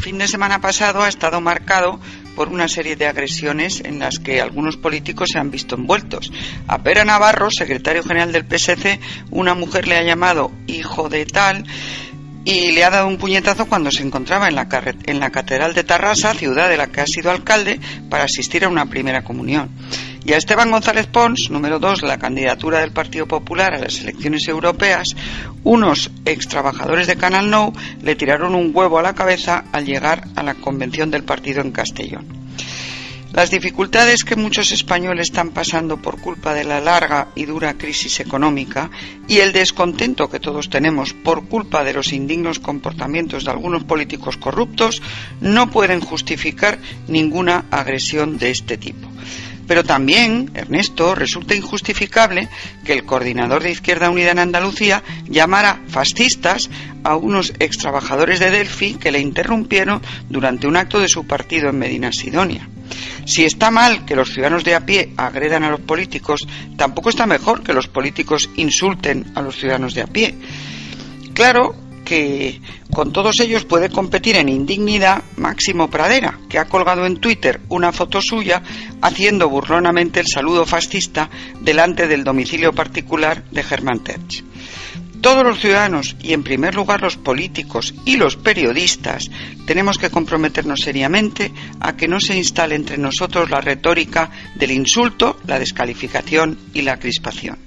fin de semana pasado ha estado marcado por una serie de agresiones en las que algunos políticos se han visto envueltos. A Pera Navarro, secretario general del PSC, una mujer le ha llamado hijo de tal y le ha dado un puñetazo cuando se encontraba en la, en la Catedral de Tarrasa, ciudad de la que ha sido alcalde, para asistir a una primera comunión. Y a Esteban González Pons, número dos de la candidatura del Partido Popular a las elecciones europeas, unos ex trabajadores de Canal Nou le tiraron un huevo a la cabeza al llegar a la convención del partido en Castellón. Las dificultades que muchos españoles están pasando por culpa de la larga y dura crisis económica y el descontento que todos tenemos por culpa de los indignos comportamientos de algunos políticos corruptos no pueden justificar ninguna agresión de este tipo. Pero también, Ernesto, resulta injustificable que el coordinador de Izquierda Unida en Andalucía llamara fascistas a unos ex trabajadores de Delphi que le interrumpieron durante un acto de su partido en Medina Sidonia. Si está mal que los ciudadanos de a pie agredan a los políticos, tampoco está mejor que los políticos insulten a los ciudadanos de a pie. Claro que con todos ellos puede competir en indignidad Máximo Pradera, que ha colgado en Twitter una foto suya haciendo burlonamente el saludo fascista delante del domicilio particular de Germán Terch. Todos los ciudadanos, y en primer lugar los políticos y los periodistas, tenemos que comprometernos seriamente a que no se instale entre nosotros la retórica del insulto, la descalificación y la crispación.